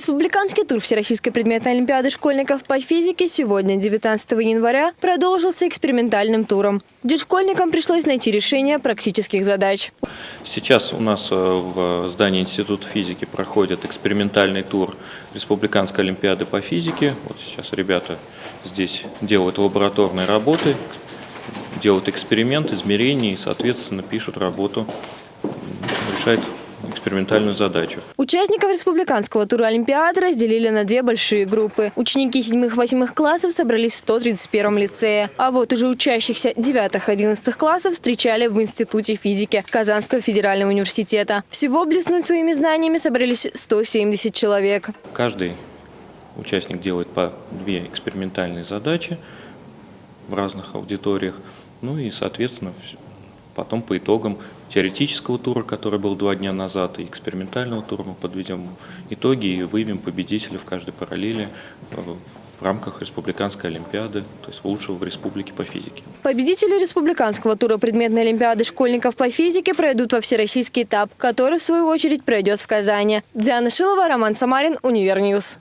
Республиканский тур Всероссийской предметной олимпиады школьников по физике сегодня, 19 января, продолжился экспериментальным туром, где школьникам пришлось найти решение практических задач. Сейчас у нас э, в здании Института физики проходит экспериментальный тур Республиканской олимпиады по физике. Вот сейчас ребята здесь делают лабораторные работы, делают эксперимент, измерения и, соответственно, пишут работу, решают экспериментальную задачу. Участников республиканского тура Олимпиады разделили на две большие группы. Ученики 7-8 классов собрались в 131 лицее. А вот уже учащихся 9-11 классов встречали в Институте физики Казанского федерального университета. Всего блеснуть своими знаниями собрались 170 человек. Каждый участник делает по две экспериментальные задачи в разных аудиториях. Ну и, соответственно, Потом по итогам теоретического тура, который был два дня назад, и экспериментального тура мы подведем итоги и выявим победителя в каждой параллели э, в рамках Республиканской Олимпиады, то есть лучшего в республике по физике. Победители Республиканского тура предметной Олимпиады школьников по физике пройдут во всероссийский этап, который в свою очередь пройдет в Казани. Диана Шилова, Роман Самарин, UniverNews.